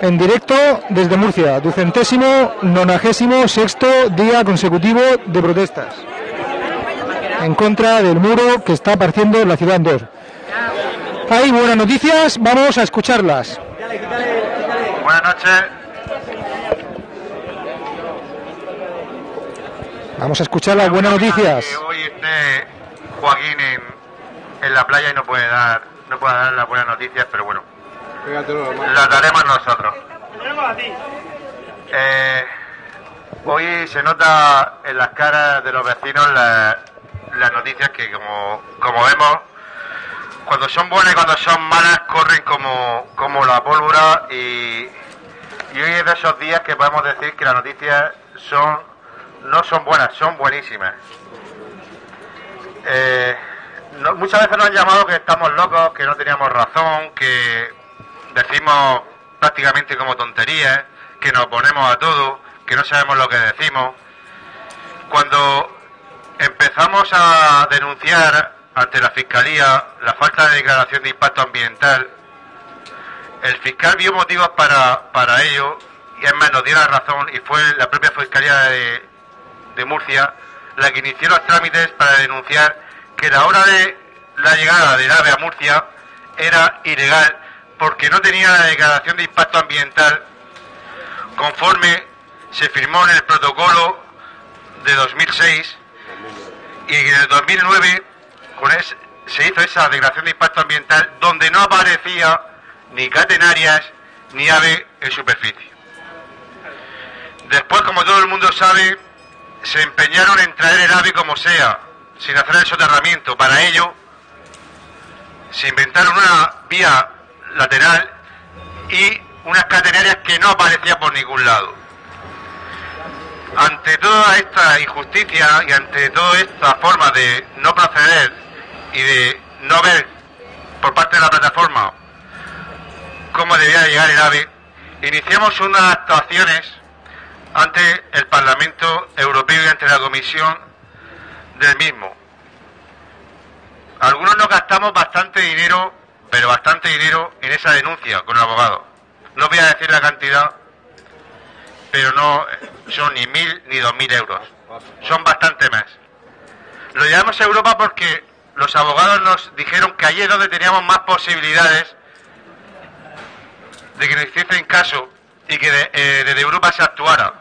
En directo desde Murcia, ducentésimo, nonagésimo, sexto día consecutivo de protestas. En contra del muro que está partiendo la ciudad en dos. Hay buenas noticias, vamos a escucharlas. Buenas noches. Vamos a escuchar las buenas noticias. Que hoy esté Joaquín en, en la playa y no puede dar no puede dar las buenas noticias, pero bueno, las daremos nosotros. Eh, hoy se nota en las caras de los vecinos la- las noticias que como, como vemos, cuando son buenas y cuando son malas corren como, como la pólvora y, y hoy es de esos días que podemos decir que las noticias son no son buenas, son buenísimas. Eh, no- muchas veces nos han llamado que estamos locos, que no teníamos razón, que decimos prácticamente como tonterías, que nos ponemos a todo, que no sabemos lo que decimos. Cuando empezamos a denunciar ante la Fiscalía la falta de declaración de impacto ambiental, el fiscal vio motivos para, para ello y es más, nos dio la razón y fue la propia Fiscalía de, de Murcia la que inició los trámites para denunciar que la hora de la llegada del AVE a Murcia era ilegal porque no tenía la declaración de impacto ambiental conforme se firmó en el protocolo de 2006 y en el 2009 con es- se hizo esa declaración de impacto ambiental donde no aparecía ni catenarias ni ave en superficie. Después, como todo el mundo sabe, se empeñaron en traer el ave como sea, sin hacer el soterramiento. Para ello, se inventaron una vía lateral y unas catenarias que no aparecían por ningún lado. Ante toda esta injusticia y ante toda esta forma de no proceder y de no ver por parte de la plataforma cómo debía llegar el AVE, iniciamos unas actuaciones ante el Parlamento Europeo y ante la Comisión del mismo. Algunos nos gastamos bastante dinero, pero bastante dinero en esa denuncia con el abogado. No voy a decir la cantidad, pero no son ni mil ni dos mil euros. Son bastante más. Lo llevamos a Europa porque los abogados nos dijeron que allí es donde teníamos más posibilidades de que nos hiciesen caso y que eh, desde Europa se actuara.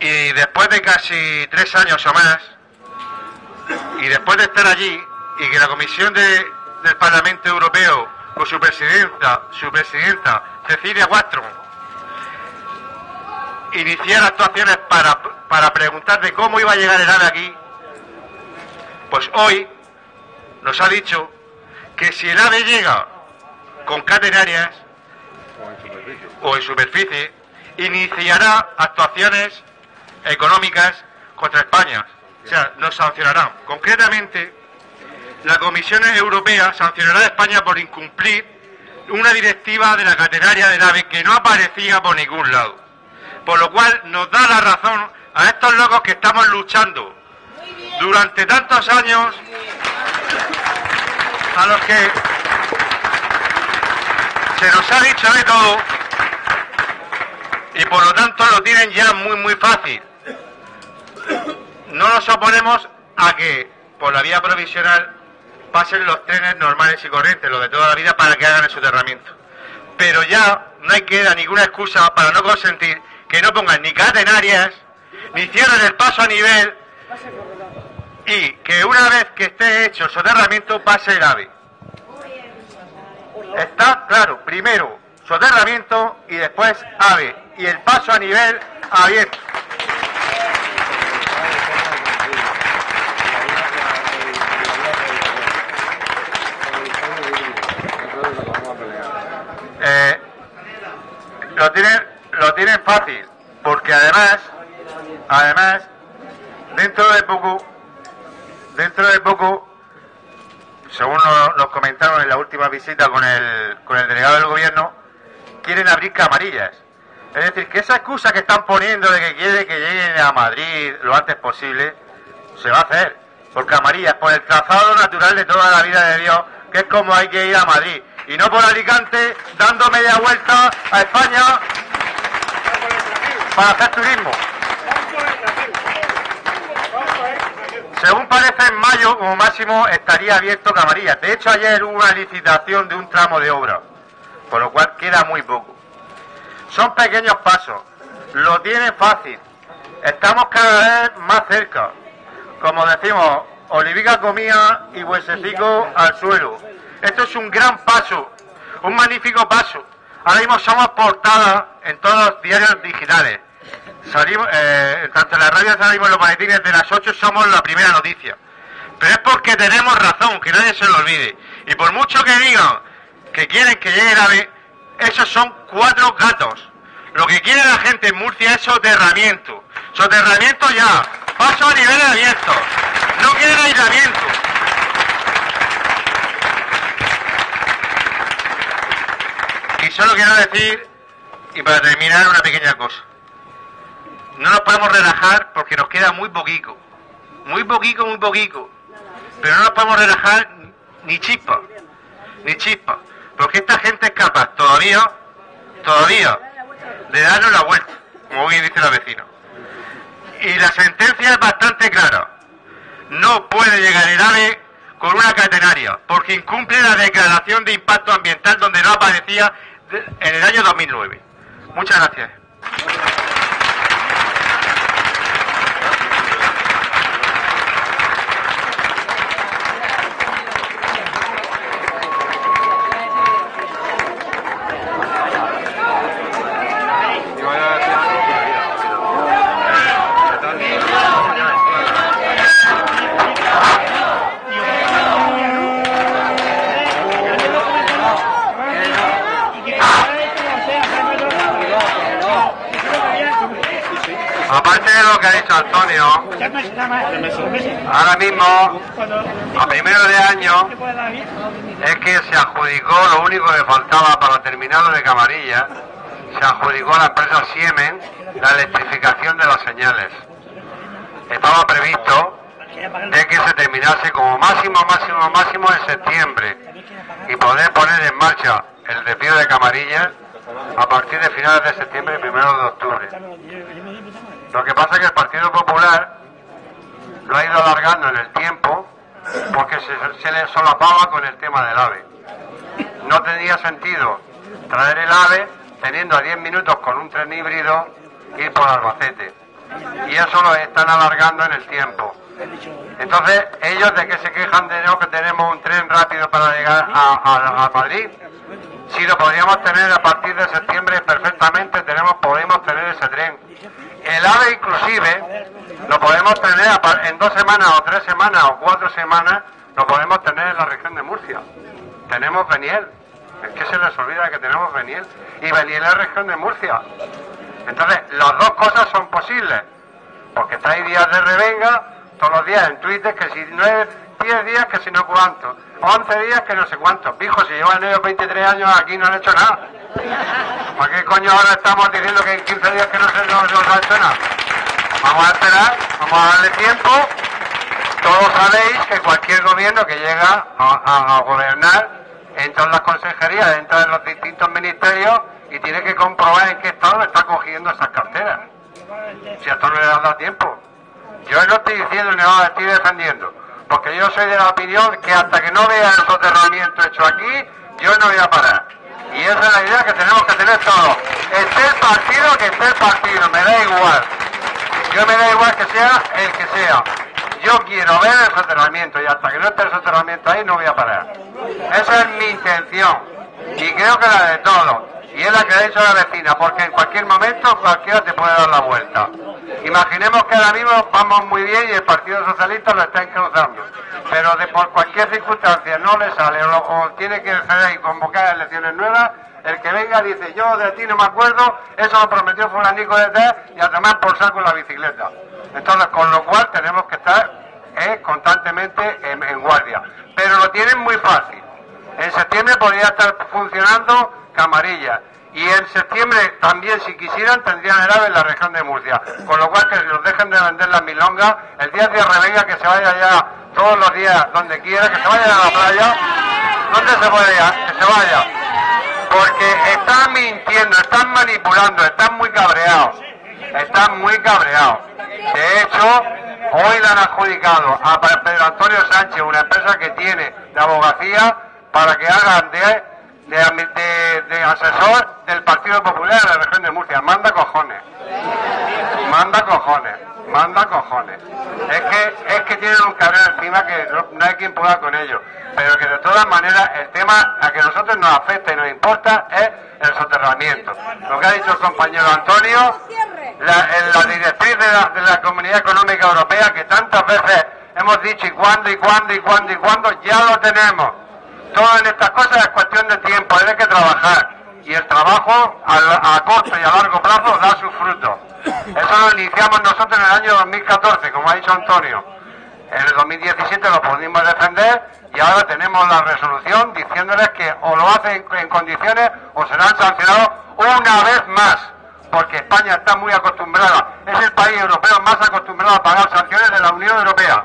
Y después de casi tres años o más, y después de estar allí, y que la Comisión de- del Parlamento Europeo, con su presidenta, su presidenta Cecilia Wastrom, iniciara actuaciones para, para preguntar de cómo iba a llegar el AVE aquí, pues hoy nos ha dicho que si el AVE llega con catenarias o en superficie, iniciará actuaciones económicas contra España. O sea, nos sancionarán. Concretamente, la Comisión Europea sancionará a España por incumplir una directiva de la catenaria del AVE que no aparecía por ningún lado. Por lo cual nos da la razón a estos locos que estamos luchando durante tantos años a los que se nos ha dicho de todo y por lo tanto lo tienen ya muy muy fácil. No nos oponemos a que por la vía provisional pasen los trenes normales y corrientes, los de toda la vida, para que hagan el soterramiento. Pero ya no hay que dar ninguna excusa para no consentir que no pongan ni catenarias, ni cierren el paso a nivel y que una vez que esté hecho el soterramiento pase el AVE. Está claro, primero soterramiento y después AVE y el paso a nivel abierto. Eh, lo tienen lo tienen fácil porque además además dentro de poco dentro de poco según nos, comentaron en la última visita con el, con el delegado del gobierno, quieren abrir camarillas. Es decir, que esa excusa que están poniendo de que quiere que lleguen a Madrid lo antes posible, se va a hacer. Por camarillas, por el trazado natural de toda la vida de Dios, que es como hay que ir a Madrid. Y no por Alicante, dando media vuelta a España para hacer turismo. Según parece, en mayo, como máximo, estaría abierto Camarillas. De hecho, ayer hubo una licitación de un tramo de obra, por lo cual queda muy poco. Son pequeños pasos, lo tiene fácil, estamos cada vez más cerca. Como decimos, olivica comía y huesecico al suelo. Esto es un gran paso, un magnífico paso. Ahora mismo somos portadas en todos los diarios digitales. Salimos, eh, tanto en la radio salimos los boletines de las 8 somos la primera noticia. Pero es porque tenemos razón, que nadie se lo olvide. Y por mucho que digan que quieren que llegue el ave, esos son cuatro gatos. Lo que quiere la gente en Murcia es soterramiento. Soterramiento ya. Paso a nivel abierto. No quieren aislamiento. Y solo quiero decir, y para terminar, una pequeña cosa. No nos podemos relajar porque nos queda muy poquito. Muy poquito, muy poquito. Pero no nos podemos relajar ni chispa. Ni chispa. Porque esta gente es capaz todavía, todavía, de darnos la vuelta, como bien dice la vecina. Y la sentencia es bastante clara. No puede llegar el AVE con una catenaria, porque incumple la declaración de impacto ambiental donde no aparecía en el año 2009. Muchas gracias. Aparte de lo que ha dicho Antonio, ahora mismo, a primero de año, es que se adjudicó lo único que faltaba para terminar lo de Camarilla, se adjudicó a la empresa Siemens la electrificación de las señales. Estaba previsto de que se terminase como máximo, máximo, máximo en septiembre y poder poner en marcha el desvío de Camarilla a partir de finales de septiembre y primeros de octubre. Lo que pasa es que el Partido Popular lo ha ido alargando en el tiempo porque se, se le solapaba con el tema del AVE. No tenía sentido traer el AVE teniendo a 10 minutos con un tren híbrido ir por Albacete. Y eso lo están alargando en el tiempo. Entonces, ellos de que se quejan de no que tenemos un tren rápido para llegar a, a- Madrid, si lo podríamos tener a partir de septiembre perfectamente, tenemos, podemos tener ese tren. El AVE inclusive lo podemos tener en dos semanas o tres semanas o cuatro semanas, lo podemos tener en la región de Murcia. Tenemos Beniel. Es que se les olvida que tenemos Beniel. Y Beniel es región de Murcia. Entonces, las dos cosas son posibles. Porque está ahí días de revenga, todos los días en Twitter, que si no es 10 días, que si no cuánto. 11 días, que no sé cuántos. Pijo, si llevan ellos 23 años aquí no han hecho nada. ¿Para qué coño ahora estamos diciendo que en 15 días que no se no, no se ha hecho nada? Vamos a esperar, vamos a darle tiempo. Todos sabéis que cualquier gobierno que llega a, gobernar entra en las consejerías, entra en los distintos ministerios y tiene que comprobar en qué estado está cogiendo esas carteras. Si a esto no le da tiempo. Yo no estoy diciendo ni nada, estoy defendiendo. Porque yo soy de la opinión que hasta que no vea el soterramiento hecho aquí, yo no voy a parar. Y esa es la idea que tenemos que tener todos. Esté el partido que esté partido, me da igual. Yo me da igual que sea el que sea. Yo quiero ver el soterramiento y hasta que no esté el soterramiento ahí no voy a parar. Esa es mi intención. Y creo que la de todos. Y es la que ha dicho la vecina, porque en cualquier momento cualquiera te puede dar la vuelta. Imaginemos que ahora mismo vamos muy bien y el Partido Socialista lo está encauzando. Pero de por cualquier circunstancia no le sale o, tiene que ceder y convocar elecciones nuevas, el que venga dice yo de ti no me acuerdo, eso lo prometió fulanico de tal y a tomar por saco la bicicleta. Entonces, con lo cual tenemos que estar eh, constantemente en, en guardia. Pero lo tienen muy fácil. En septiembre podría estar funcionando Camarilla. Y en septiembre también, si quisieran, tendrían el AVE en la región de Murcia. Con lo cual, que nos dejen de vender las milongas. El día de revenga, que se vaya ya todos los días donde quiera, que se vayan a la playa. ¿Dónde se ir? Que se vaya. Porque están mintiendo, están manipulando, están muy cabreados. Están muy cabreados. De hecho, hoy le han adjudicado a Pedro Antonio Sánchez una empresa que tiene de abogacía para que hagan de, de, de asesor del Partido Popular en la región de Murcia. Manda cojones. Manda cojones. Manda cojones. Es que, es que tienen un cabrón encima que no, hay quien pueda con ellos. Pero que de todas maneras el tema a que nosotros nos afecta y nos importa es el soterramiento. Lo que ha dicho el compañero Antonio, la, la directriz de la, de la Comunidad Económica Europea que tantas veces hemos dicho y cuándo y cuándo y cuándo y cuándo, ya lo tenemos. Todo en estas cosas es cuestión de tiempo, hay que trabajar. Y el trabajo a, a corto y a largo plazo da sus frutos. Eso lo iniciamos nosotros en el año 2014, como ha dicho Antonio. En el 2017 lo pudimos defender y ahora tenemos la resolución diciéndoles que o lo hacen en condiciones o serán sancionados una vez más, porque España está muy acostumbrada, es el país europeo más acostumbrado a pagar sanciones de la Unión Europea.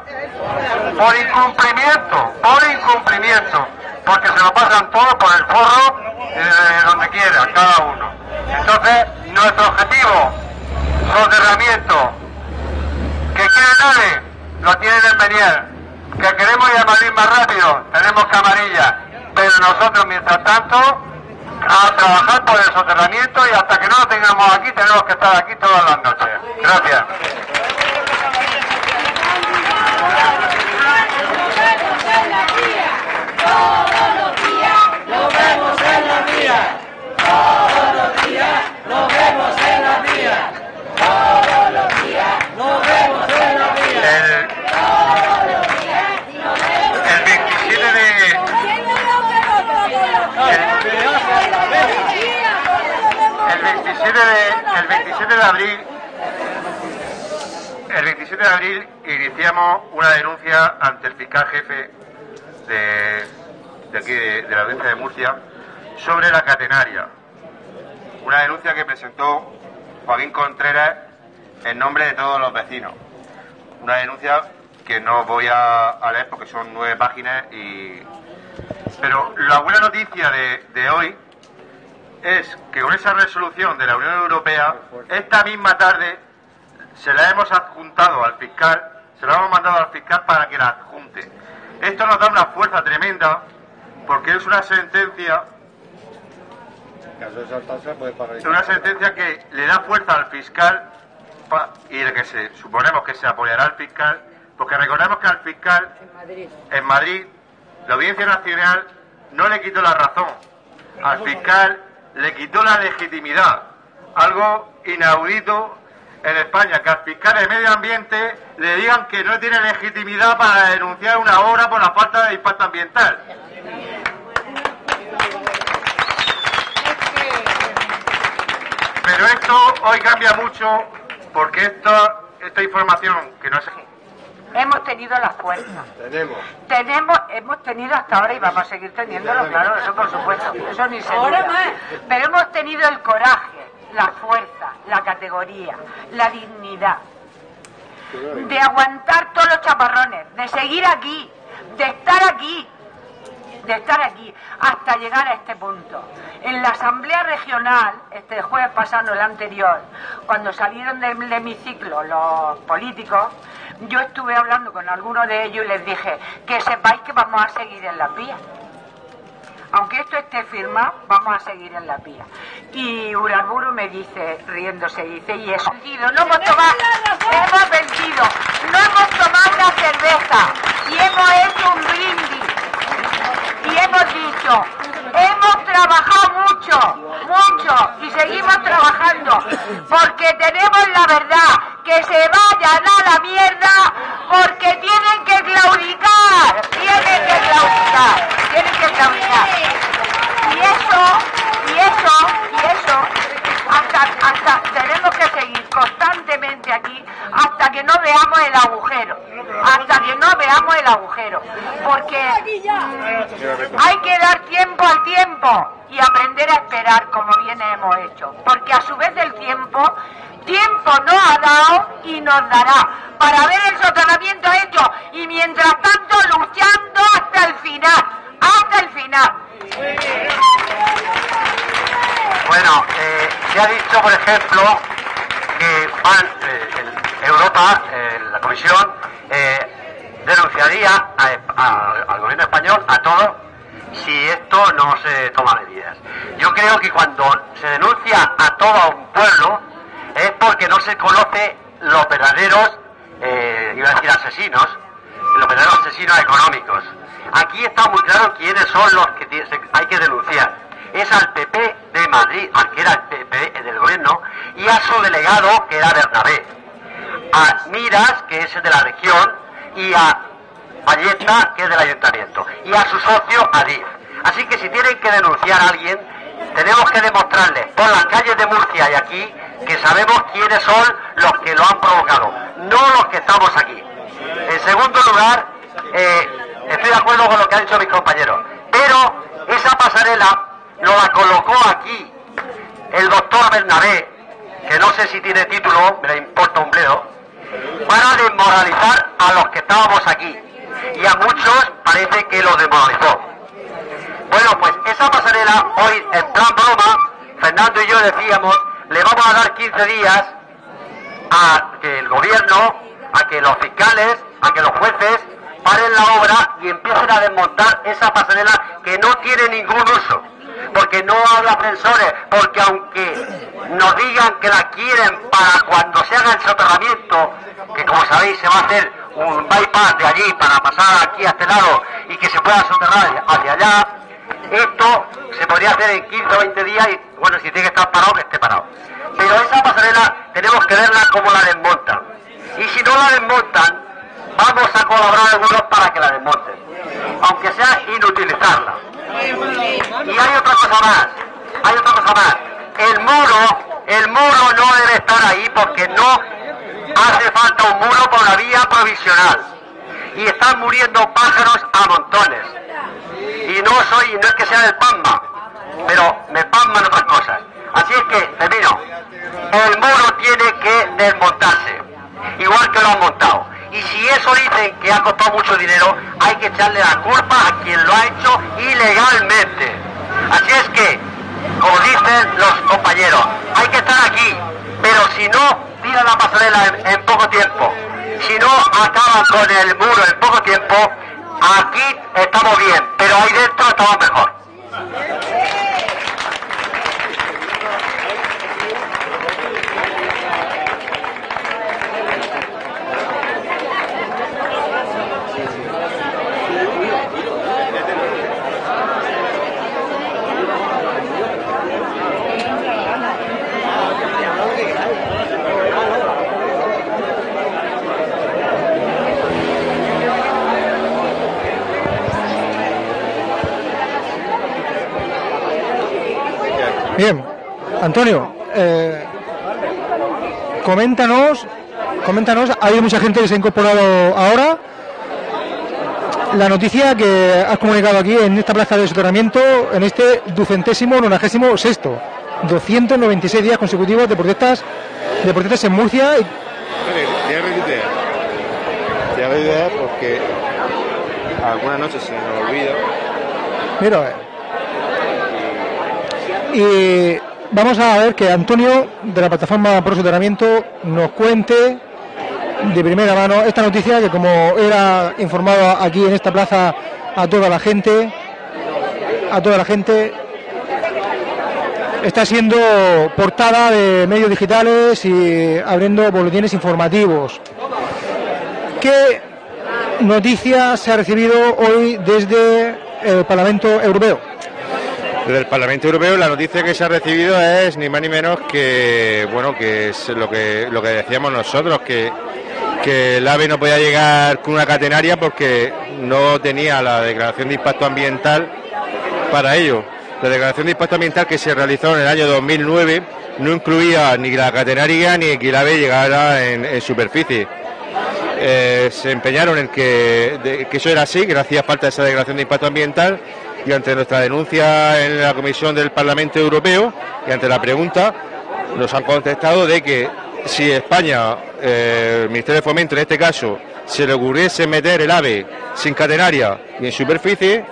Por incumplimiento, por incumplimiento, porque se lo pasan todo por el forro de donde quiera, cada uno. Entonces, nuestro objetivo soterramiento. Que quiere nadie, lo tienen en Beniel. Que queremos ir a Madrid más rápido, tenemos camarilla. Pero nosotros, mientras tanto, a trabajar por el soterramiento y hasta que no lo tengamos aquí, tenemos que estar aquí todas las noches. Gracias. Todos los días lo vemos en la vía. Todos los días lo vemos en la vía. Todos los días nos vemos en la vida. El, 27 de... El, 27 de, el 27 de abril el 27 de abril iniciamos una denuncia ante el fiscal jefe de, de aquí de, de la audiencia de Murcia sobre la catenaria. Una denuncia que presentó Joaquín Contreras en nombre de todos los vecinos. Una denuncia que no voy a, leer porque son nueve páginas y... Pero la buena noticia de, de hoy es que con esa resolución de la Unión Europea, esta misma tarde se la hemos adjuntado al fiscal, se la hemos mandado al fiscal para que la adjunte. Esto nos da una fuerza tremenda porque es una sentencia es una sentencia que le da fuerza al fiscal y de que se suponemos que se apoyará al fiscal, porque recordemos que al fiscal en Madrid, la Audiencia Nacional no le quitó la razón, al fiscal le quitó la legitimidad, algo inaudito en España, que al fiscal de medio ambiente le digan que no tiene legitimidad para denunciar una obra por la falta de impacto ambiental. Pero esto hoy cambia mucho porque esta, esta información que no es... Hemos tenido la fuerza. Tenemos. Tenemos, hemos tenido hasta ahora y vamos a seguir teniéndolo, claro, eso por supuesto, eso ni se duda. Pero hemos tenido el coraje, la fuerza, la categoría, la dignidad de aguantar todos los chaparrones, de seguir aquí, de estar aquí, de estar aquí hasta llegar a este punto. En la Asamblea Regional, este jueves pasado, el anterior, cuando salieron del hemiciclo los políticos, yo estuve hablando con algunos de ellos y les dije que sepáis que vamos a seguir en la vía. Aunque esto esté firmado, vamos a seguir en la vía. Y Uraburu me dice, riéndose, dice, y eso, no hemos tomado, hemos vencido, no hemos tomado una cerveza y hemos hecho un brindis y hemos dicho, hemos trabajado mucho, mucho y seguimos trabajando porque tenemos la verdad, que se vayan a la mierda porque tienen que claudicar, tienen que claudicar, tienen que claudicar. Y eso, y eso, y eso, hasta, hasta tenemos que seguir constantemente aquí hasta que no veamos el agujero, hasta que no veamos el agujero, porque hay que dar tiempo al tiempo y aprender a esperar como bien hemos hecho, porque a su vez el tiempo, tiempo no ha dado y nos dará para ver el soterramiento hecho y mientras tanto luchando hasta el final, hasta el final. Bueno, eh, se ha dicho, por ejemplo, que eh, Europa, eh, la Comisión, eh, denunciaría a, al gobierno español, a todos, si esto no se toma medidas. Yo creo que cuando se denuncia a todo un pueblo, es porque no se conoce los verdaderos, eh, iba a decir asesinos, los verdaderos asesinos económicos. Aquí está muy claro quiénes son los que hay que denunciar. Es al PP de Madrid, al que era el PP del gobierno, y a su delegado, que era Bernabé. A Miras, que es el de la región, y a Valleta, que es del ayuntamiento, y a su socio, Adif. Así que si tienen que denunciar a alguien, tenemos que demostrarles por las calles de Murcia y aquí que sabemos quiénes son los que lo han provocado, no los que estamos aquí. En segundo lugar, eh, estoy de acuerdo con lo que han dicho mis compañeros, pero esa pasarela nos la colocó aquí el doctor Bernabé, que no sé si tiene título, me le importa un bledo, para desmoralizar a los que estábamos aquí. Y a muchos parece que los desmoralizó. Bueno, pues esa pasarela hoy, en plan broma, Fernando y yo decíamos, le vamos a dar 15 días a que el gobierno, a que los fiscales, a que los jueces paren la obra y empiecen a desmontar esa pasarela que no tiene ningún uso. Porque no habla ascensores, porque aunque nos digan que la quieren para cuando se haga el soterramiento, que como sabéis se va a hacer un bypass de allí para pasar aquí a este lado y que se pueda soterrar hacia allá, esto se podría hacer en 15 o 20 días y bueno, si tiene que estar parado, que esté parado. Pero esa pasarela tenemos que verla como la desmontan. Y si no la desmontan, vamos a colaborar algunos para que la desmonten. Aunque sea inutilizarla. Y hay otra cosa más, hay otra cosa más. El muro, el muro no debe estar ahí porque no hace falta un muro por la vía provisional. Y están muriendo pájaros a montones. Y no soy, no es que sea del PAMBA, pero me pasman otras cosas. Así es que, termino. El muro tiene que desmontarse, igual que lo han montado. Y si eso dicen que ha costado mucho dinero, hay que echarle la culpa a quien lo ha hecho ilegalmente. Así es que, como dicen los compañeros, hay que estar aquí, pero si no tiran la pasarela en, en poco tiempo, si no acaban con el muro en poco tiempo, aquí estamos bien, pero ahí dentro estamos mejor. Bien, Antonio, eh, coméntanos, coméntanos, ha habido mucha gente que se ha incorporado ahora. La noticia que has comunicado aquí en esta plaza de soterramiento, en este ducentésimo nonagésimo sexto, 296 días consecutivos de protestas, de protestas en Murcia. y- Te hago idea porque algunas noches se me olvida. Mira. Y vamos a ver que Antonio de la plataforma Pro Soterramiento nos cuente de primera mano esta noticia que como era informado aquí en esta plaza a toda la gente, a toda la gente, está siendo portada de medios digitales y abriendo boletines informativos. ¿Qué noticia se ha recibido hoy desde el Parlamento Europeo? Desde el Parlamento Europeo la noticia que se ha recibido es ni más ni menos que bueno que es lo que lo que decíamos nosotros que que el AVE no podía llegar con una catenaria porque no tenía la declaración de impacto ambiental para ello. La declaración de impacto ambiental que se realizó en el año 2009 no incluía ni la catenaria ni que el AVE llegara en, superficie. Eh, se empeñaron en que, que eso era así, que no hacía falta esa declaración de impacto ambiental y ante nuestra denuncia en la Comisión del Parlamento Europeo y ante la pregunta nos han contestado de que si España, eh, el Ministerio de Fomento en este caso, se le ocurriese meter el AVE sin catenaria y en superficie,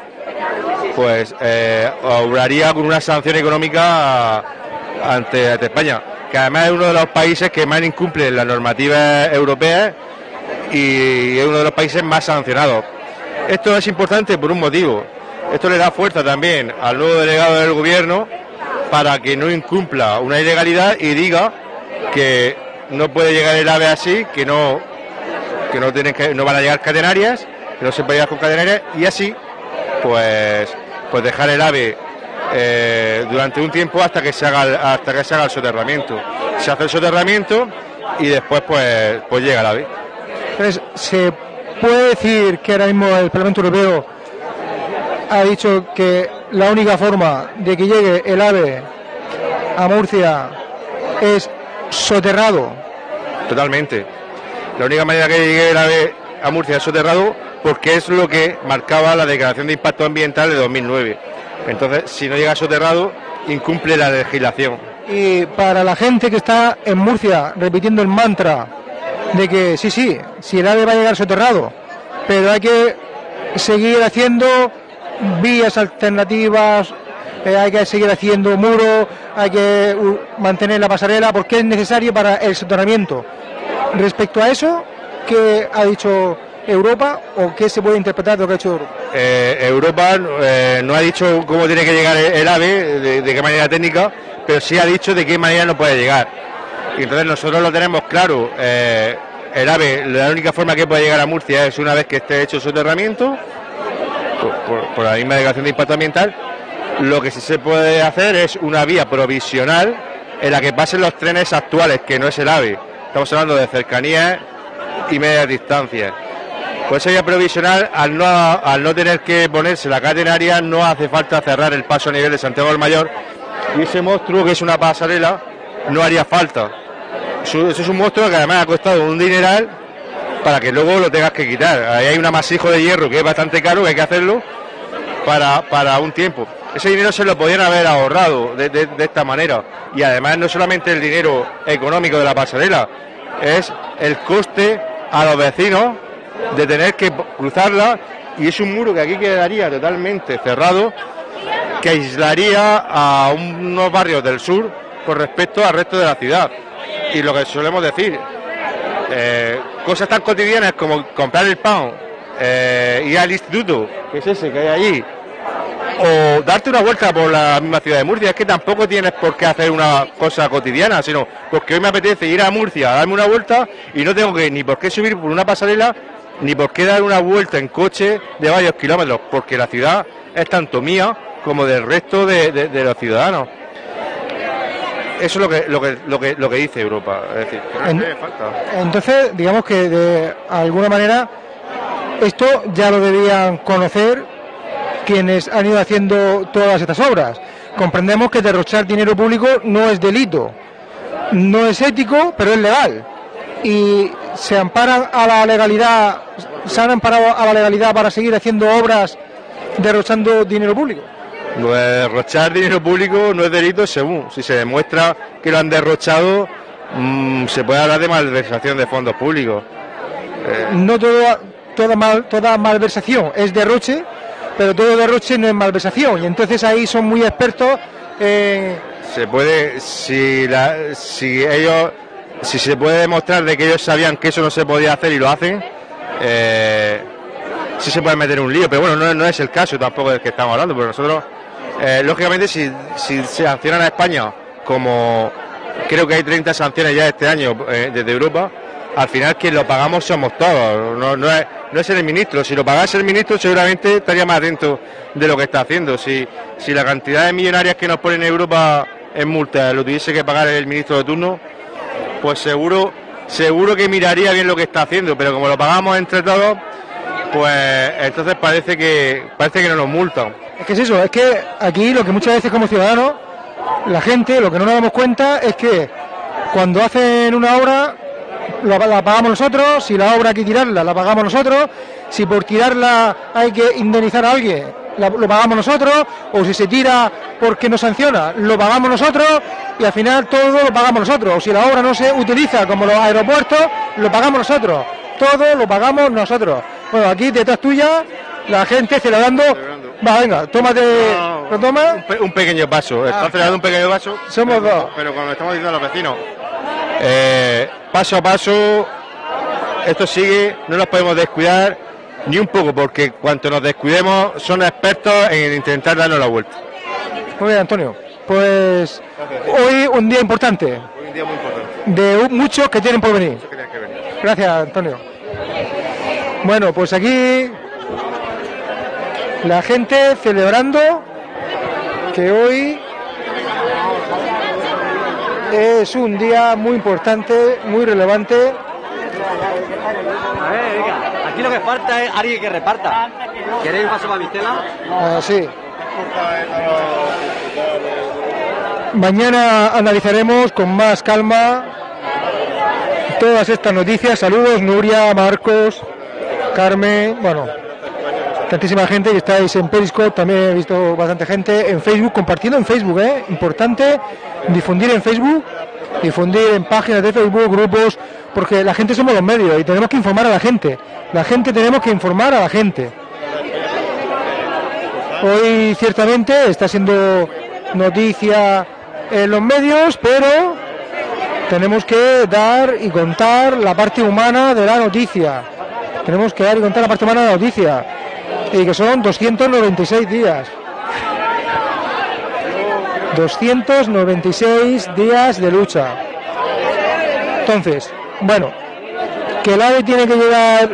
pues eh, obraría con una sanción económica ante, ante España, que además es uno de los países que más incumple las normativas europeas y es uno de los países más sancionados. Esto es importante por un motivo. Esto le da fuerza también al nuevo delegado del gobierno para que no incumpla una ilegalidad y diga que no puede llegar el AVE así, que no que no tienen que no van a llegar catenarias, que no se puede llegar con catenarias y así pues pues dejar el AVE eh, durante un tiempo hasta que se haga hasta que se haga el soterramiento. Se hace el soterramiento y después pues pues llega el AVE. ¿se puede decir que ahora mismo el Parlamento Europeo ha dicho que la única forma de que llegue el AVE a Murcia es soterrado? Totalmente. La única manera que llegue el AVE a Murcia es soterrado porque es lo que marcaba la declaración de impacto ambiental de 2009. Entonces, si no llega soterrado, incumple la legislación. Y para la gente que está en Murcia repitiendo el mantra de que sí, sí, si el AVE va a llegar soterrado, pero hay que seguir haciendo vías alternativas, eh, hay que seguir haciendo muros, hay que mantener la pasarela porque es necesario para el soterramiento. Respecto a eso, ¿qué ha dicho Europa o qué se puede interpretar de lo que ha hecho Europa? Eh, Europa eh, no ha dicho cómo tiene que llegar el, AVE, de, de qué manera técnica, pero sí ha dicho de qué manera no puede llegar. Y entonces nosotros lo tenemos claro. el AVE, la única forma que puede llegar a Murcia es una vez que esté hecho el soterramiento, por, la misma declaración de impacto ambiental. Lo que sí se puede hacer es una vía provisional en la que pasen los trenes actuales, que no es el AVE. Estamos hablando de cercanías y medias distancias. Por esa vía provisional, al no, al no tener que ponerse la catenaria, no hace falta cerrar el paso a nivel de Santiago del Mayor. Y ese monstruo, que es una pasarela, no haría falta. Eso, eso es un monstruo que además ha costado un dineral para que luego lo tengas que quitar. Ahí hay un amasijo de hierro que es bastante caro, que hay que hacerlo para, para un tiempo. Ese dinero se lo podían haber ahorrado de, de- esta manera. Y además no solamente el dinero económico de la pasarela, es el coste a los vecinos de tener que cruzarla y es un muro que aquí quedaría totalmente cerrado que aislaría a unos barrios del sur con respecto al resto de la ciudad. Y lo que solemos decir, eh, cosas tan cotidianas como comprar el pan, eh, ir al instituto, que es ese que hay allí, o darte una vuelta por la misma ciudad de Murcia, es que tampoco tienes por qué hacer una cosa cotidiana, sino porque hoy me apetece ir a Murcia a darme una vuelta y no tengo que ni por qué subir por una pasarela, ni por qué dar una vuelta en coche de varios kilómetros, porque la ciudad es tanto mía como del resto de, de- de los ciudadanos. Eso es lo que, lo que, lo que, lo que dice Europa. Es decir, no En- hace falta. Entonces, digamos que de alguna manera esto ya lo debían conocer quienes han ido haciendo todas estas obras. Comprendemos que derrochar dinero público no es delito, no es ético, pero es legal. Y se amparan a la legalidad, se han amparado a la legalidad para seguir haciendo obras derrochando dinero público. Lo de derrochar dinero público no es delito según. Si se demuestra que lo han derrochado, mm, se puede hablar de malversación de fondos públicos. No todo, toda, mal, toda malversación es derroche, pero todo derroche no es malversación. Y entonces ahí son muy expertos en Se puede, si, la, si ellos, si se puede demostrar de que ellos sabían que eso no se podía hacer y lo hacen, eh, sí se puede meter un lío. Pero bueno, no, no es el caso tampoco del que estamos hablando, porque nosotros, eh, lógicamente, si, si se sancionan a España como creo que hay 30 sanciones ya este año eh, desde Europa, al final quien lo pagamos somos todos, no, no, es, no es el ministro. Si lo pagase el ministro seguramente estaría más atento de lo que está haciendo. Si, si la cantidad de millonarias que nos ponen en Europa en multa lo tuviese que pagar el ministro de turno, pues seguro, seguro que miraría bien lo que está haciendo, pero como lo pagamos entre todos, pues entonces parece que parece que no nos multan. Es que es eso, es que aquí lo que muchas veces como ciudadanos, la gente, lo que no nos damos cuenta es que cuando hacen una obra, la, la pagamos nosotros, si la obra hay que tirarla, la pagamos nosotros, si por tirarla hay que indemnizar a alguien, la- lo pagamos nosotros, o si se tira porque no sanciona, lo pagamos nosotros, y al final todo lo pagamos nosotros, o si la obra no se utiliza como los aeropuertos, lo pagamos nosotros, todo lo pagamos nosotros. Bueno, aquí detrás tuya, la gente celebrando Va, venga, tómate. ¿Lo tomas? Un, pe- un pequeño paso. Está Ah. acelerando un pequeño paso. Somos pero, dos. Pero como estamos diciendo a los vecinos, eh, paso a paso, esto sigue, no nos podemos descuidar ni un poco, porque cuanto nos descuidemos, son expertos en intentar darnos la vuelta. Muy bien, Antonio. Pues hoy un día importante, Un día muy importante. de muchos que tienen por venir. Gracias, Antonio. Bueno, pues aquí la gente celebrando que hoy es un día muy importante, muy relevante. A ver, venga, aquí lo que falta es alguien que reparta. ¿Queréis paso para Vistela? Así. Mañana analizaremos con más calma todas estas noticias. Saludos, Nuria, Marcos, Carmen, bueno, tantísima gente que estáis en Periscope, también he visto bastante gente en Facebook, compartiendo en Facebook, ¿eh? Importante difundir en Facebook, difundir en páginas de Facebook, grupos, porque la gente somos los medios y tenemos que informar a la gente. La gente tenemos que informar a la gente. Hoy ciertamente está siendo noticia en los medios, pero tenemos que dar y contar la parte humana de la noticia. Tenemos que dar y contar la parte humana de la noticia. Y que son 296 días. 296 días de lucha. Entonces, bueno, que el AVE tiene que llegar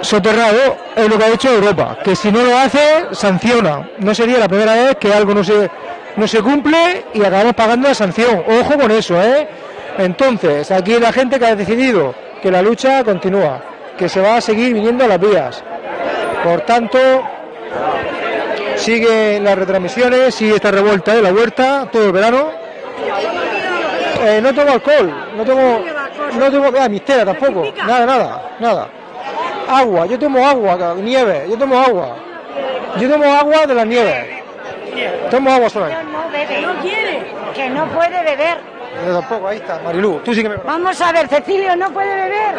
soterrado es lo que ha hecho Europa, que si no lo hace, sanciona. No sería la primera vez que algo no se, no se cumple y acabamos pagando la sanción. Ojo con eso, ¿eh? Entonces, aquí la gente que ha decidido que la lucha continúa, que se va a seguir viniendo a las vías. Por tanto, sigue las retransmisiones, sigue esta revuelta de la huerta todo el verano. Eh, no tomo alcohol, no tomo, no tomo, ah, mistera tampoco, nada, nada, nada. Agua, yo tomo agua, nieve, yo tomo agua. Yo tomo agua de la nieve. Tomo agua. No bebe. No quiere. Que no puede beber. Yo tampoco, ahí está, Marilú, tú sí que me conoces. Vamos a ver, Cecilio no puede beber.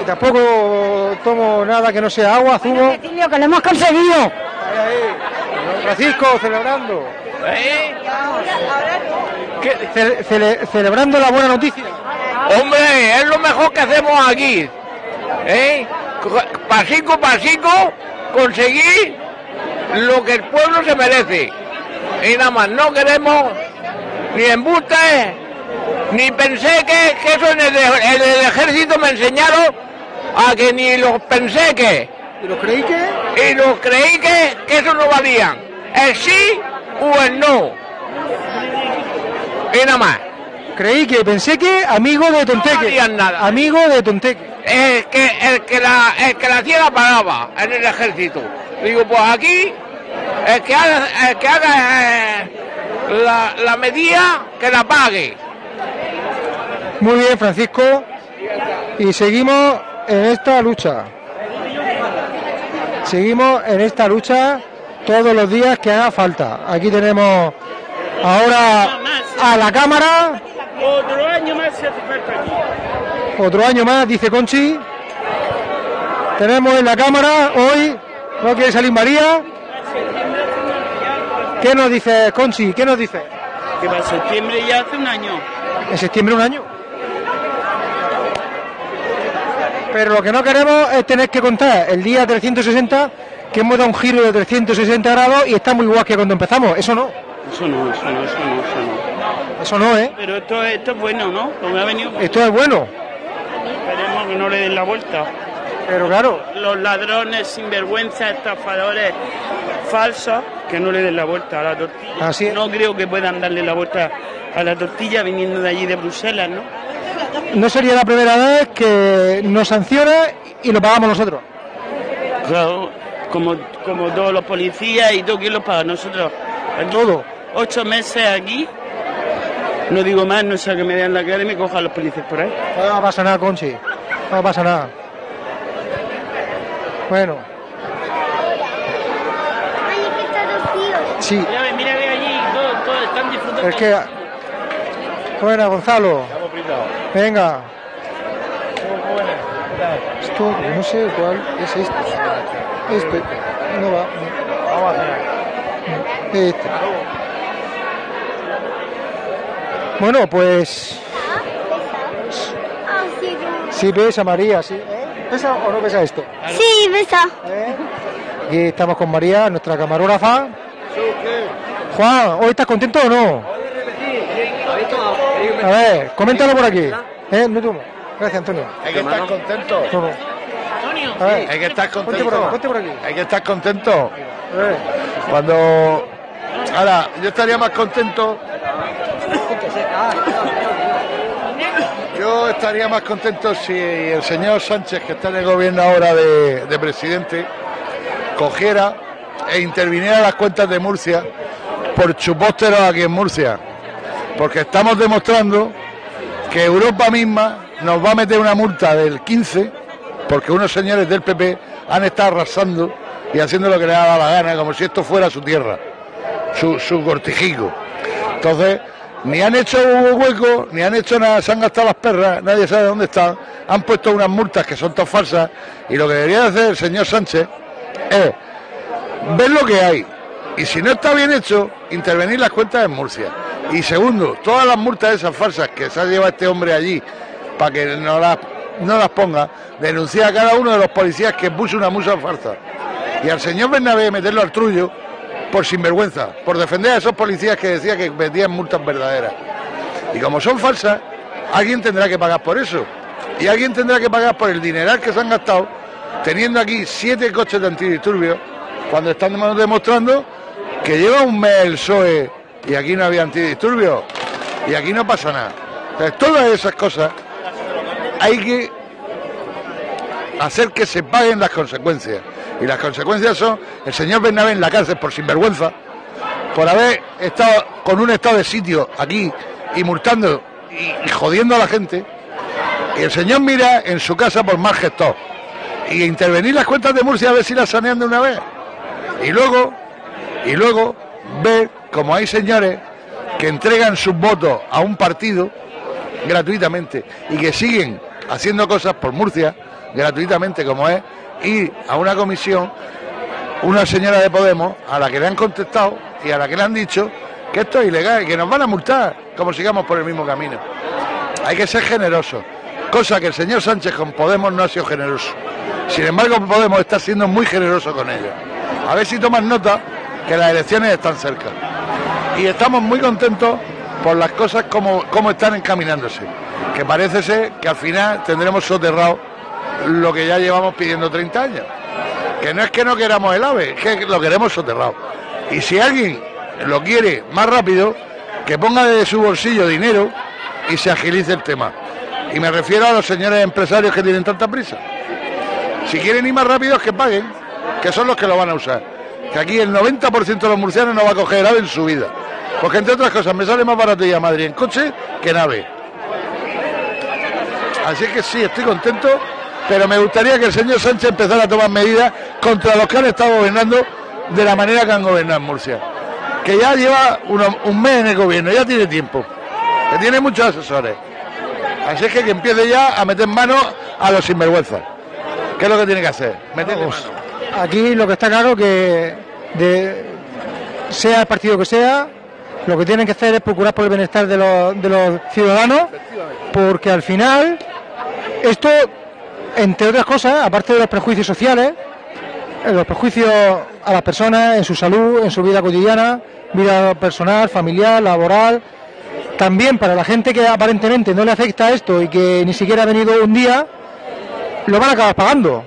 Y tampoco tomo nada que no sea agua, zumo. Cecilio, que lo hemos conseguido. Ahí, ahí. Francisco, celebrando. ¿Qué? Ce- cele- celebrando la buena noticia. Hombre, es lo mejor que hacemos aquí. ¿Eh? Co- Pasico, pasico, conseguir lo que el pueblo se merece. Y nada más, no queremos ni embustes, ni pensé que, que eso en el, en el ejército me enseñaron a que ni los pensé que. ¿Y los creí que? Y los creí que, que eso no valían. El sí o el no. Y nada más. Creí que, pensé que amigo de Tonteque. valían nada. Amigo de Tonteque. el que el que la el que la la pagaba en el ejército digo pues aquí el que haga el que haga eh, la, la medida que la pague Muy bien, Francisco. Y seguimos en esta lucha. Seguimos en esta lucha todos los días que haga falta. Aquí tenemos ahora a la cámara. Otro año más se hace falta aquí. Otro año más, dice Conchi. Tenemos en la cámara hoy. ¿No quiere salir María? ¿Qué nos dice Conchi? ¿Qué nos dice? Que para septiembre ya hace un año. En septiembre un año. Pero lo que no queremos es tener que contar el día 360 que hemos dado un giro de 360 grados y estamos igual que cuando empezamos. Eso no. Eso no, eso no, eso no, eso no. Eso no, ¿eh? Pero esto, esto es bueno, ¿no? Ha venido. Esto es bueno. Esperemos que no le den la vuelta. Pero claro, Los ladrones, sinvergüenza, estafadores falsos, que no le den la vuelta a la tortilla. Así es. No creo que puedan darle la vuelta a la tortilla viniendo de allí de Bruselas, ¿no? no sería la primera vez que nos sanciona y lo pagamos nosotros. Claro, como, como todos los policías y todo, ¿quién los paga? Nosotros. Aquí, Todo. Ocho meses aquí. No digo más, no sea que me den la cara y me cojan los policías por ahí. No pasa nada, Conchi. No pasa nada. Bueno, sí. Mira, mira, ve allí, todos, todos están disfrutando. Es que. Buena, Gonzalo. Venga. Esto, no sé cuál es este. Este. No va. Vamos a cenar. Este. Bueno, pues sí pesa María, sí. ¿Eh? ¿Pesa o no pesa esto? Sí, besa. Aquí estamos con María, nuestra camarógrafa. Juan, ¿hoy estás contento o no? A ver, coméntalo por aquí. ¿Eh? No tú. Gracias, Antonio. Hay que estar contento. Toma. A ver, Hay que estar ponte contento. por aquí, ponte por aquí. Hay que estar contento. Eh, Cuando. Ahora, yo estaría más contento. Yo estaría más contento si el señor Sánchez, que está en el gobierno ahora de, de presidente, cogiera e interviniera las cuentas de Murcia por chupósteros aquí en Murcia. Porque estamos demostrando que Europa misma nos va a meter una multa del 15 porque unos señores del PP han estado arrasando y haciendo lo que les ha dado la gana, como si esto fuera su tierra, su, su cortijico. Entonces, ni han hecho hueco, ni han hecho nada, se han gastado las perras, nadie sabe dónde están, han puesto unas multas que son todas falsas y lo que debería hacer el señor Sánchez es ver lo que hay y si no está bien hecho, intervenir las cuentas en Murcia. Y segundo, todas las multas esas falsas que se ha llevado este hombre allí para que no las, no las ponga, denunciar a cada uno de los policías que puso una musa falsa. Y al señor Bernabé meterlo al trullo por sinvergüenza, por defender a esos policías que decía que metían multas verdaderas. Y como son falsas, alguien tendrá que pagar por eso. Y alguien tendrá que pagar por el dineral que se han gastado teniendo aquí siete coches de antidisturbios cuando están demostrando que lleva un mes el PSOE y aquí no había antidisturbios y aquí no pasa nada. Entonces, todas esas cosas hay que hacer que se paguen las consecuencias. Y las consecuencias son el señor Bernabé en la cárcel por sinvergüenza, por haber estado con un estado de sitio aquí y multando y, jodiendo a la gente. Y el señor Mira en su casa por mal gestor. Y intervenir las cuentas de Murcia a ver si las sanean de una vez. Y luego, y luego ver como hay señores que entregan sus votos a un partido gratuitamente y que siguen haciendo cosas por Murcia gratuitamente como es ir a una comisión una señora de Podemos a la que le han contestado y a la que le han dicho que esto es ilegal y que nos van a multar como sigamos por el mismo camino. Hay que ser generoso, cosa que el señor Sánchez con Podemos no ha sido generoso. Sin embargo, Podemos está siendo muy generoso con ellos. A ver si toman nota que las elecciones están cerca. Y estamos muy contentos por las cosas como, como están encaminándose. Que parece ser que al final tendremos soterrado lo que ya llevamos pidiendo 30 años. Que no es que no queramos el AVE, es que lo queremos soterrado. Y si alguien lo quiere más rápido, que ponga de su bolsillo dinero y se agilice el tema. Y me refiero a los señores empresarios que tienen tanta prisa. Si quieren ir más rápidos, que paguen, que son los que lo van a usar. Que aquí el 90% de los murcianos no va a coger AVE en su vida. Porque entre otras cosas, me sale más barato ir a Madrid en coche que en AVE. Así que sí, estoy contento, pero me gustaría que el señor Sánchez empezara a tomar medidas contra los que han estado gobernando de la manera que han gobernado en Murcia. Que ya lleva uno- un mes en el gobierno, ya tiene tiempo. Que tiene muchos asesores. Así es que que empiece ya a meter mano a los sinvergüenzas. ¿Qué es lo que tiene que hacer? Mano. Aquí lo que está claro que de, sea el partido que sea, lo que tienen que hacer es procurar por el bienestar de los, de los ciudadanos, porque al final esto, entre otras cosas, aparte de los prejuicios sociales, eh, los prejuicios a las personas en su salud, en su vida cotidiana, vida personal, familiar, laboral, también para la gente que aparentemente no le afecta esto y que ni siquiera ha venido un día, lo van a acabar pagando.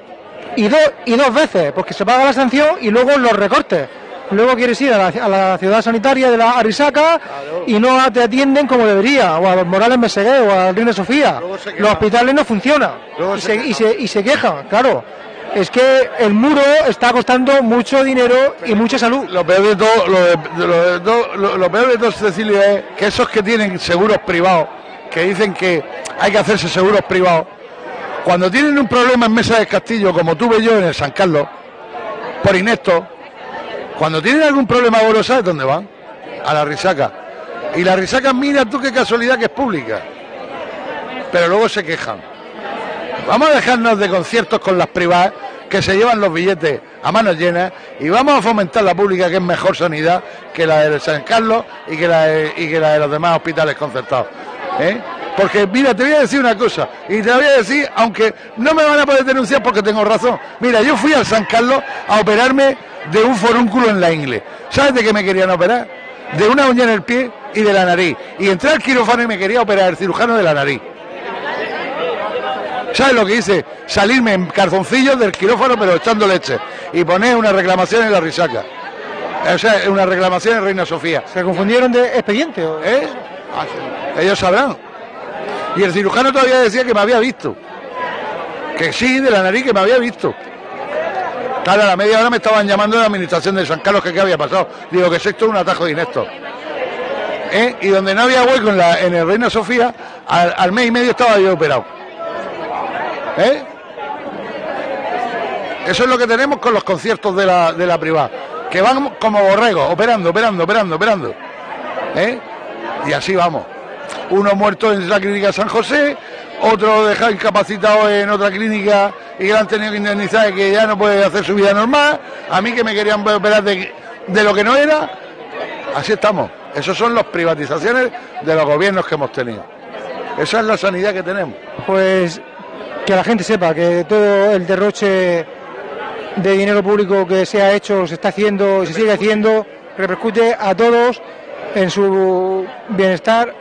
Y, dos y dos veces, porque se paga la sanción y luego los recortes. Luego quieres ir a la, a la ciudad sanitaria de la Arisaca y no te atienden como debería, o a los Morales Mesegué o a Reina Sofía. Los hospitales no funcionan y se, y, se, y se quejan, claro. Es que el muro está costando mucho dinero y mucha salud. Lo peor de todo, lo, de- de- lo de todo- lo- lo peor de todo, Cecilio, es que esos que tienen seguros privados, que dicen que hay que hacerse seguros privados, cuando tienen un problema en Mesa del Castillo, como tuve yo en el San Carlos, por inepto, cuando tienen algún problema gordo, ¿sabes dónde van? A la risaca. Y la risaca, mira tú qué casualidad que es pública. Pero luego se quejan. Vamos a dejarnos de conciertos con las privadas que se llevan los billetes a manos llenas y vamos a fomentar la pública que es mejor sanidad que la de San Carlos y que la de, y que la de los demás hospitales concertados. ¿eh? Porque mira, te voy a decir una cosa y te la voy a decir, aunque no me van a poder denunciar porque tengo razón. Mira, yo fui al San Carlos a operarme de un forúnculo en la ingle. ¿Sabes de qué me querían operar? De una uña en el pie y de la nariz. Y entré al quirófano y me quería operar el cirujano de la nariz. ¿Sabes lo que hice? Salirme en calzoncillos del quirófano pero echando leche y poner una reclamación en la risaca. O sea, una reclamación en Reina Sofía. ¿Se confundieron de expediente? O... ¿Eh? Ah. Ellos sabrán. Y el cirujano todavía decía que me había visto. Que sí, de la nariz que me había visto. Claro, a la media hora me estaban llamando de la administración de San Carlos que qué había pasado. Digo que esto es un atajo de inepto. ¿Eh? Y donde no había hueco en, el Reina Sofía, al, mes y medio estaba yo operado. ¿Eh? Eso es lo que tenemos con los conciertos de la, de la privada. Que van como borregos, operando, operando, operando, operando. ¿Eh? Y así vamos. Uno muerto en la clínica San José, otro dejado incapacitado en otra clínica y que le han tenido que indemnizar y que ya no puede hacer su vida normal. A mí que me querían operar de, de lo que no era. Así estamos. Esas son las privatizaciones de los gobiernos que hemos tenido. Esa es la sanidad que tenemos. Pues que la gente sepa que todo el derroche de dinero público que se ha hecho, se está haciendo y se sigue haciendo, repercute a todos en su bienestar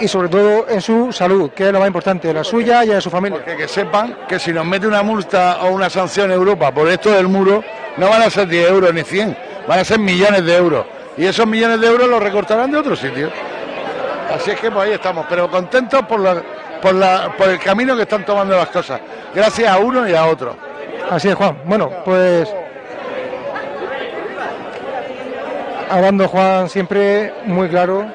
y sobre todo en su salud, que es lo más importante, la suya y la de su familia. Porque que sepan que si nos mete una multa o una sanción Europa por esto del muro, no van a ser 10 euros ni 100, van a ser millones de euros. Y esos millones de euros los recortarán de otro sitio. Así es que pues ahí estamos, pero contentos por, la, por, la, por el camino que están tomando las cosas, gracias a uno y a otro. Así es, Juan. Bueno, pues hablando Juan siempre muy claro.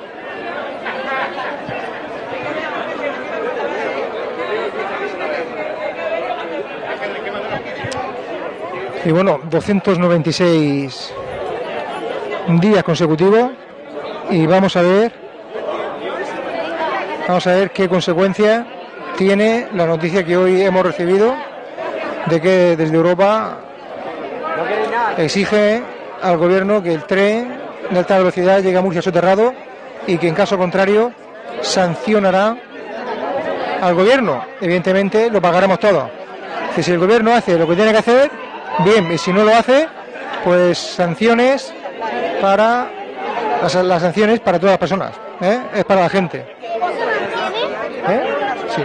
Y bueno, 296 días consecutivos y vamos a ver vamos a ver qué consecuencias tiene la noticia que hoy hemos recibido de que desde Europa exige al gobierno que el tren de alta velocidad llegue a Murcia soterrado y que en caso contrario sancionará al gobierno. Evidentemente lo pagaremos todos. Si el gobierno hace lo que tiene que hacer, bien, y si no lo hace, pues sanciones para las, sanciones para todas las personas, ¿eh? es para la gente. ¿Eh? Sí.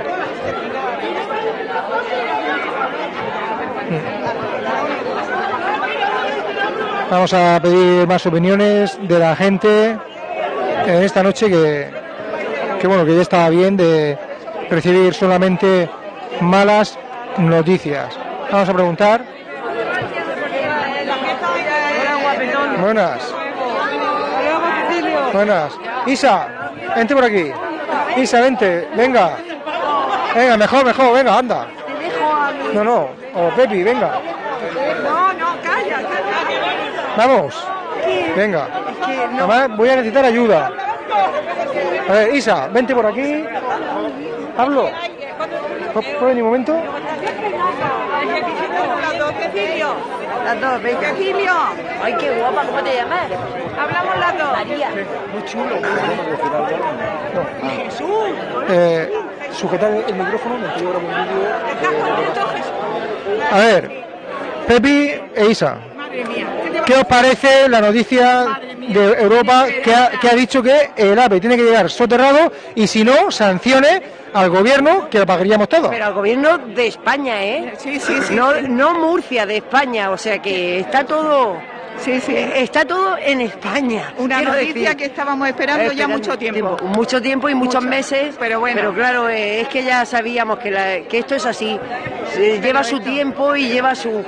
Vamos a pedir más opiniones de la gente en esta noche que, que bueno que ya estaba bien de recibir solamente malas noticias. Vamos a preguntar. Buenas. Buenas. Isa, vente por aquí. Isa, vente, venga. Venga, mejor, mejor, venga, anda. No, no. O Pepi, venga. No, no, calla. Vamos. Venga. Además, voy a necesitar ayuda. A ver, Isa, vente por aquí. Pablo. ¿Puedes venir un momento? Cecilio. Las dos, venga. Cecilio. Ay, qué guapa, ¿cómo te llamas? Hablamos las dos. María. Muy chulo. Jesús. Eh, sujetar el micrófono, me estoy grabando un vídeo. ¿Estás contento, Jesús? A ver, Pepi e Isa, Madre mía. ¿Qué te va ¿qué os parece la noticia de Europa que ha, que ha dicho que el AVE tiene que llegar soterrado y si no, sanciones al gobierno que lo pagaríamos todos? Pero al gobierno de España, ¿eh? Sí, sí, sí. No, Murcia, de España, o sea que está todo... Sí, sí. Está todo en España. Una noticia decir. que estábamos esperando ya Esperando mucho tiempo. Mucho tiempo y muchos Mucho. meses. Pero bueno. Pero claro, eh, es que ya sabíamos que, la- que esto es así. Se lleva su tiempo y lleva su,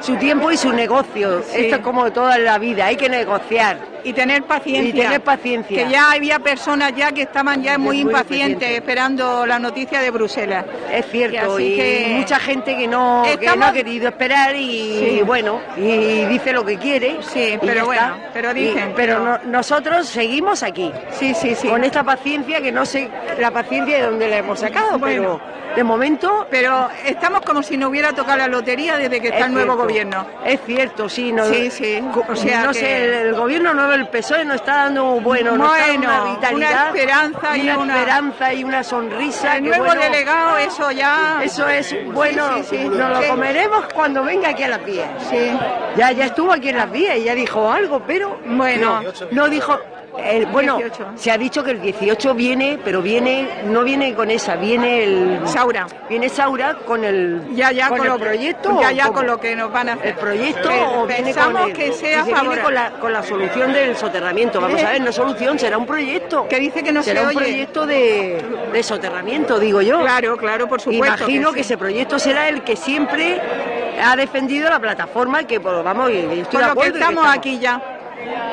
su tiempo y su negocio. Sí. Esto es como toda la vida, hay que negociar. Y tener paciencia. Y tener paciencia. Que ya había personas ya que estaban ya muy muy impacientes esperando la noticia de Bruselas. Es cierto, y que- mucha gente que no, que no ha querido esperar y Sí. bueno, y dice lo que quiere. Sí, pero bueno, está. pero dicen, pero pero- no- nosotros seguimos aquí. Sí, sí, sí. Con esta paciencia que no sé la paciencia de dónde la hemos sacado, Bueno, De momento... Pero estamos como si no hubiera tocado la lotería desde que está Es el nuevo cierto, gobierno. Es cierto, sí. No, Sí, sí. O sea no que- sé, el gobierno nuevo, el PSOE, nos está dando bueno, está dando Bueno, una vitalidad, una esperanza y una- esperanza y una sonrisa. El nuevo bueno, delegado, eso ya. Eso es bueno, Sí, nos lo comeremos cuando venga aquí a las vías. Sí. Ya, ya estuvo aquí en las vías y ya dijo algo, pero Bueno. no, no dijo. El- bueno, 18. se ha dicho que el 18 viene, pero viene, no viene con esa, viene el Saura. viene Saura con el Ya, ya con, con, el lo proyecto, Ya, con lo que nos van a hacer. el proyecto o viene pensamos con el- que sea viene con la, con la solución del soterramiento. Vamos a ver, no solución, será un proyecto. Que dice que no será se un oye. proyecto de, de soterramiento, digo yo. Claro, claro, por supuesto. Imagino que, sí. ese proyecto será el que siempre ha defendido la plataforma que, pues, vamos, estoy Por de lo que estamos aquí ya,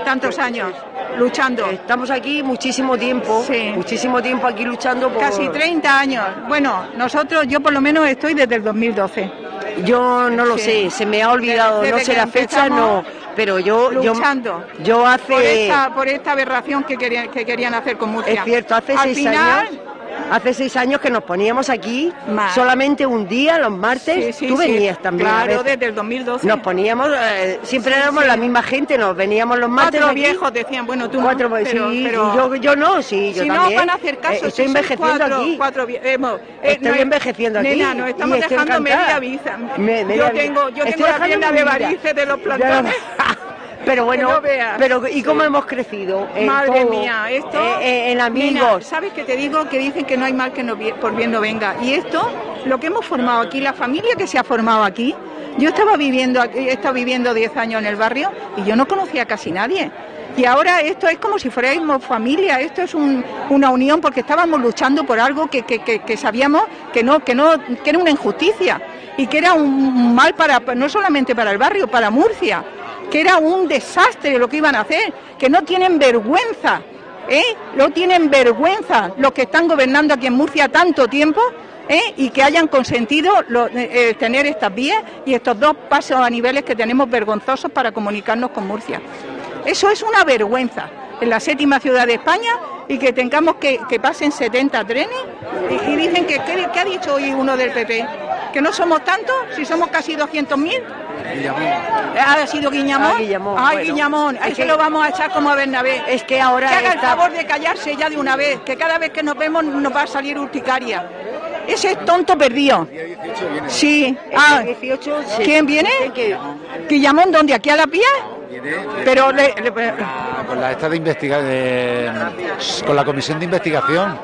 tantos años, luchando. Estamos aquí muchísimo tiempo, Sí. muchísimo tiempo aquí luchando por... Casi 30 años. Bueno, nosotros, yo por lo menos estoy desde el 2012. Yo no lo Sí. sé, se me ha olvidado, Desde no sé la fecha, no, pero yo, yo, luchando. yo hace... Por esta, por esta aberración que querían, que querían hacer con Murcia. Es cierto, hace Al seis final, años. Hace seis años que nos poníamos aquí solamente un día, los martes. Sí, sí, Tú sí. venías también. Claro, desde el 2012. Nos poníamos, eh, siempre éramos la misma gente, nos veníamos los martes. Cuatro aquí. viejos decían, bueno, tú no, Cuatro, pues, pero, sí, pero- yo, yo no, sí, yo si no van a hacer caso, Eh, estoy envejeciendo cuatro, aquí. cuatro vie- hemos- eh, Estoy no es- envejeciendo aquí. Nena, nos estamos dejando media vida. Me- media yo tengo, yo tengo la de varices de los plantones. Pero bueno, Que no veas. pero ¿y cómo hemos crecido? En Madre todo, mía, esto. eh, eh, en Nena, amigos. ¿Sabes que te digo? Que dicen que no hay mal que no por bien no venga. Y esto, lo que hemos formado aquí, la familia que se ha formado aquí. Yo estaba viviendo, aquí- he estado viviendo 10 años en el barrio y yo no conocía a casi nadie. Y ahora esto es como si fuéramos familia, esto es un- una unión porque estábamos luchando por algo que, que- que- que sabíamos que no, que no, que era una injusticia y que era un mal para, no solamente para el barrio, para Murcia, que era un desastre lo que iban a hacer, que no tienen vergüenza, ¿eh? No tienen vergüenza los que están gobernando aquí en Murcia tanto tiempo. ¿eh? y que hayan consentido eh, eh, tener estas vías y estos dos pasos a niveles que tenemos vergonzosos para comunicarnos con Murcia. Eso es una vergüenza en la séptima ciudad de España y que tengamos que, que pasen 70 trenes y, dicen que, ¿qué, qué ha dicho hoy uno del PP? ¿Que no somos tantos? Si somos casi 200.000. ¿Ha sido Guiñamón? Ah, Guillamón, Ay, bueno. Guillamón, lo vamos a echar como a Bernabé. Es que ahora Que haga el favor de callarse ya de una vez, que cada vez que nos vemos nos va a salir urticaria. Ese es tonto perdido. Sí. Ah, El 18 se- ¿Quién viene? ¿Guillamón dónde? ¿Aquí a la pía? Pero le- le- Con la esta de investigar, con la comisión de investigación.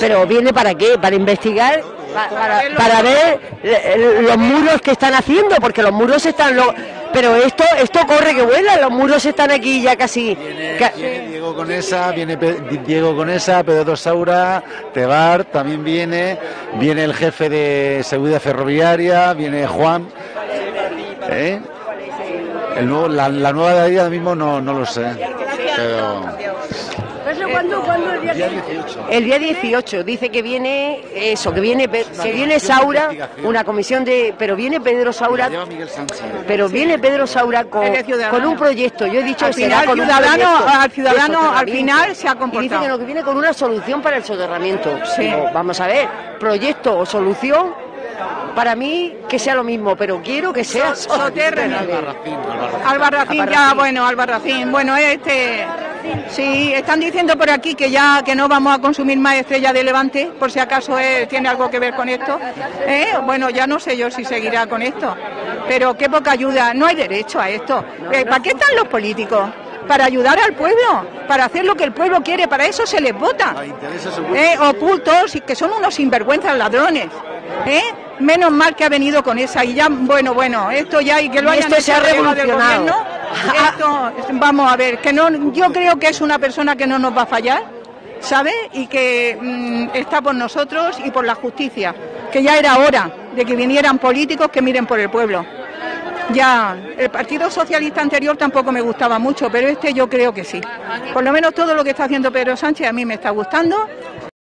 Pero viene para qué? Para investigar, pa- para, para ver los muros que están haciendo, porque los muros están... lo- pero esto esto corre que vuela, los muros están aquí ya casi... ca- Viene Diego con esa, viene Pe- Diego con esa, Pedro Saura, Tebar también viene, viene el jefe de seguridad ferroviaria, viene Juan. ¿eh? El nuevo, la, la nueva de ahí ahora mismo no, no lo sé. Pero ¿Cuándo, cuándo el día, día 18. El día 18 dice que viene eso, que viene que viene Saura, una comisión de, pero viene Pedro Saura, pero viene Pedro Saura con, con un proyecto. Yo he dicho Al que será final, con un ciudadano- proyecto al ciudadano, al final, se ha Y dice comportado. que no, que viene con una solución para el soterramiento. Sí. Digo, vamos a ver, proyecto o solución. Para mí que sea lo mismo, pero quiero que sea Soterramiento. Albarracín, Albarracín. Albarracín, ya, bueno, Albarracín. Bueno, este. Sí, están diciendo por aquí que ya que no vamos a consumir más estrella de Levante, por si acaso tiene algo que ver con esto. ¿Eh? Bueno, ya no sé yo si seguirá con esto. Pero qué poca ayuda. No hay derecho a esto. Eh, ¿Para qué están los políticos? Para ayudar al pueblo, para hacer lo que el pueblo quiere, para eso se les vota. A intereses ocultos. ¿eh? ocultos y que son unos sinvergüenzas ladrones. ¿eh? Menos mal que ha venido con esa y ya, bueno, bueno, esto ya y que lo hayan esto se ha hecho delegado del revolucionado. gobierno, esto, vamos a ver, que no, yo creo que es una persona que no nos va a fallar, ¿sabe? Y que mm, está por nosotros y por la justicia, que ya era hora de que vinieran políticos que miren por el pueblo. Ya, el Partido Socialista anterior tampoco me gustaba mucho, pero este yo creo que sí. Por lo menos todo lo que está haciendo Pedro Sánchez a mí me está gustando